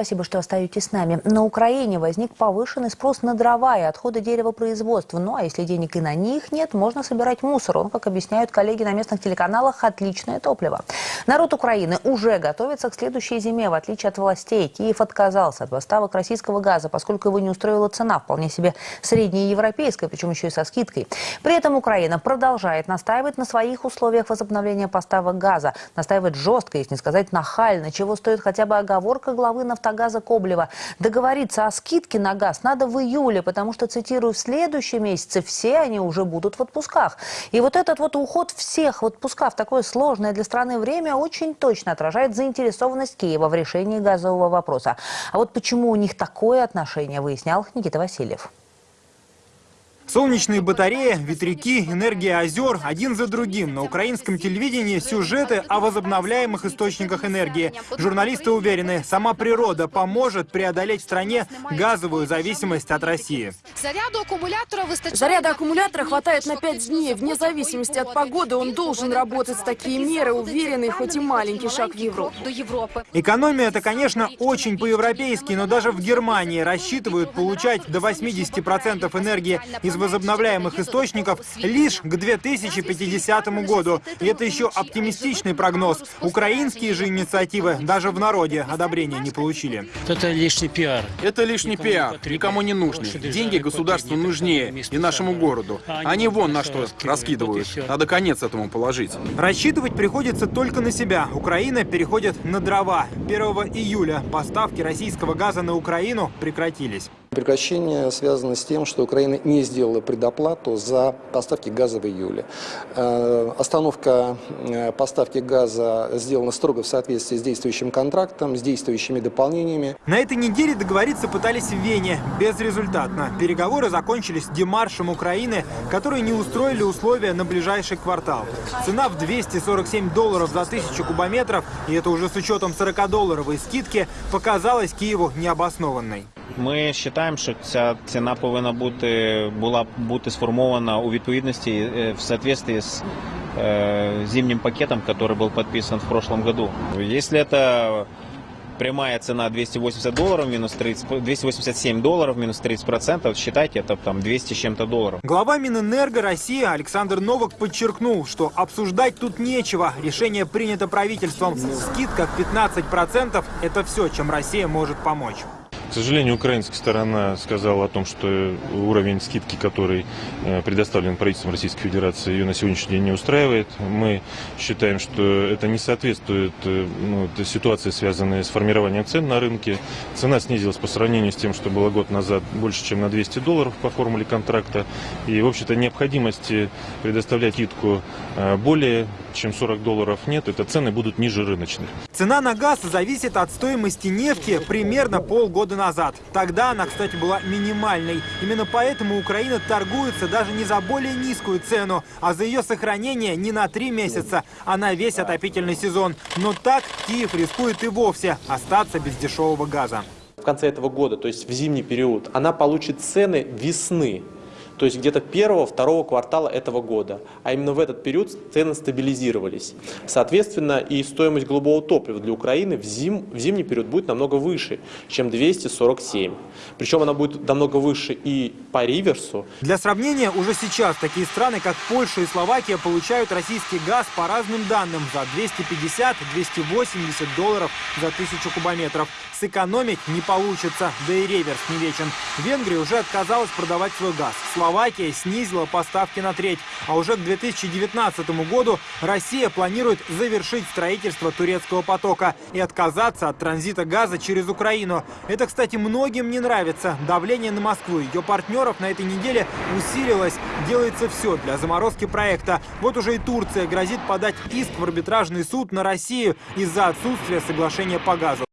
спасибо, что остаетесь с нами. На Украине возник повышенный спрос на дрова и отходы деревопроизводства. Ну а если денег и на них нет, можно собирать мусор. Он, как объясняют коллеги на местных телеканалах, отличное топливо. Народ Украины уже готовится к следующей зиме. В отличие от властей, Киев отказался от поставок российского газа, поскольку его не устроила цена, вполне себе средняя европейская, причем еще и со скидкой. При этом Украина продолжает настаивать на своих условиях возобновления поставок газа. Настаивает жестко, если не сказать нахально, чего стоит хотя бы оговорка главы «Нафтогаза» Коблева. Договориться о скидке на газ надо в июле, потому что, цитирую, в следующем месяце все они уже будут в отпусках. И вот этот вот уход всех в отпуска в такое сложное для страны время очень точно отражает заинтересованность Киева в решении газового вопроса. А вот почему у них такое отношение, выяснял Никита Васильев. Солнечные батареи, ветряки, энергия озер один за другим. На украинском телевидении сюжеты о возобновляемых источниках энергии. Журналисты уверены, сама природа поможет преодолеть в стране газовую зависимость от России. Заряда аккумулятора хватает на 5 дней. Вне зависимости от погоды он должен работать. Такие меры уверенный, хоть и маленький шаг в Европу. Экономия это, конечно, очень по-европейски, но даже в Германии рассчитывают получать до 80% энергии из возобновляемых источников лишь к 2050 году. И это еще оптимистичный прогноз. Украинские же инициативы даже в народе одобрения не получили. Это лишний пиар. Это лишний пиар, никому не нужны. Деньги государству нужнее и нашему городу. Они вон на что раскидывают. Надо конец этому положить. Рассчитывать приходится только на себя. Украина переходит на дрова. 1 июля поставки российского газа на Украину прекратились. Прекращение связано с тем, что Украина не сделала предоплату за поставки газа в июле. Э, остановка э, поставки газа сделана строго в соответствии с действующим контрактом, с действующими дополнениями. На этой неделе договориться пытались в Вене. Безрезультатно. Переговоры закончились демаршем Украины, которые не устроили условия на ближайший квартал. Цена в 247 долларов за тысячу кубометров, и это уже с учетом 40-долларовой скидки, показалась Киеву необоснованной. Ми вважаємо, що ця ціна повинна бути була бути сформована у відповідності е, в соответствии з э, зимним пакетом, который был подписан в прошлом году. Если это прямая цена 280 долларов минус 30, 287 долларов минус 30 процентов, считайте, это там 200 с чем-то долларов. Глава Минэнерго России Александр Новак подчеркнул, что обсуждать тут нечего. Решение принято правительством. Скидка в 15 процентов – это все, чем Россия может помочь. К сожалению, украинская сторона сказала о том, что уровень скидки, который э, предоставлен правительством Российской Федерации, ее на сегодняшний день не устраивает. Мы считаем, что это не соответствует э, ну, ситуации, связанной с формированием цен на рынке. Цена снизилась по сравнению с тем, что было год назад больше, чем на 200 долларов по формуле контракта. И, в общем-то, необходимости предоставлять скидку э, более чем 40 долларов нет, это цены будут ниже рыночных. Цена на газ зависит от стоимости нефти примерно полгода назад. Тогда она, кстати, была минимальной. Именно поэтому Украина торгуется даже не за более низкую цену, а за ее сохранение не на три месяца, а на весь отопительный сезон. Но так Киев рискует и вовсе остаться без дешевого газа. В конце этого года, то есть в зимний период, она получит цены весны то есть где-то первого-второго квартала этого года. А именно в этот период цены стабилизировались. Соответственно, и стоимость голубого топлива для Украины в, зим, в зимний период будет намного выше, чем 247. Причем она будет намного выше и по реверсу. Для сравнения, уже сейчас такие страны, как Польша и Словакия, получают российский газ по разным данным за 250-280 долларов за тысячу кубометров. Сэкономить не получится, да и реверс не вечен. Венгрия уже отказалась продавать свой газ. Словакия снизила поставки на треть. А уже к 2019 году Россия планирует завершить строительство турецкого потока и отказаться от транзита газа через Украину. Это, кстати, многим не нравится. Давление на Москву и ее партнеров на этой неделе усилилось. Делается все для заморозки проекта. Вот уже и Турция грозит подать иск в арбитражный суд на Россию из-за отсутствия соглашения по газу.